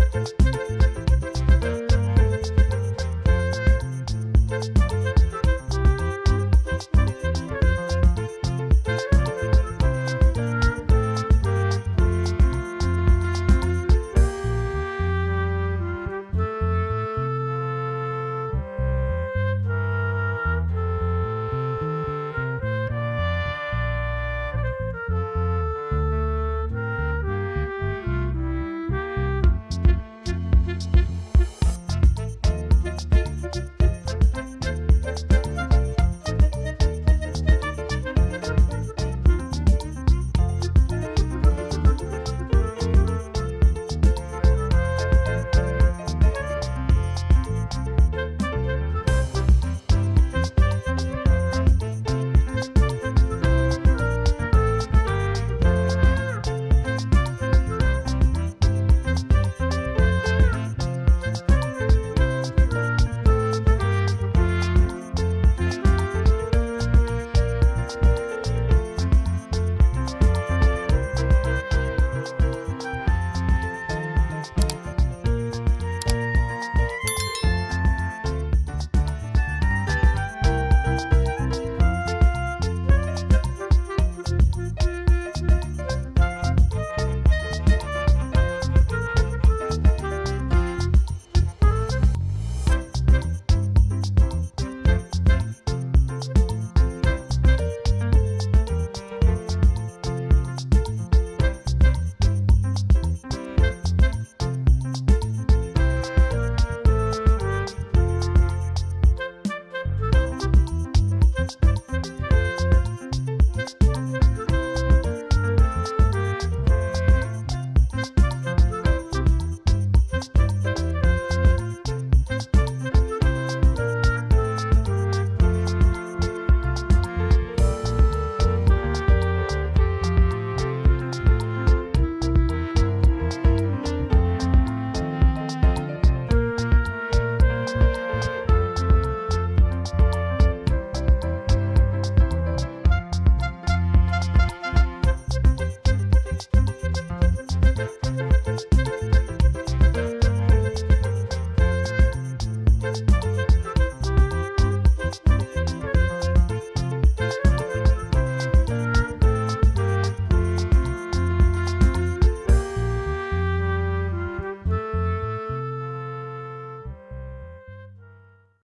you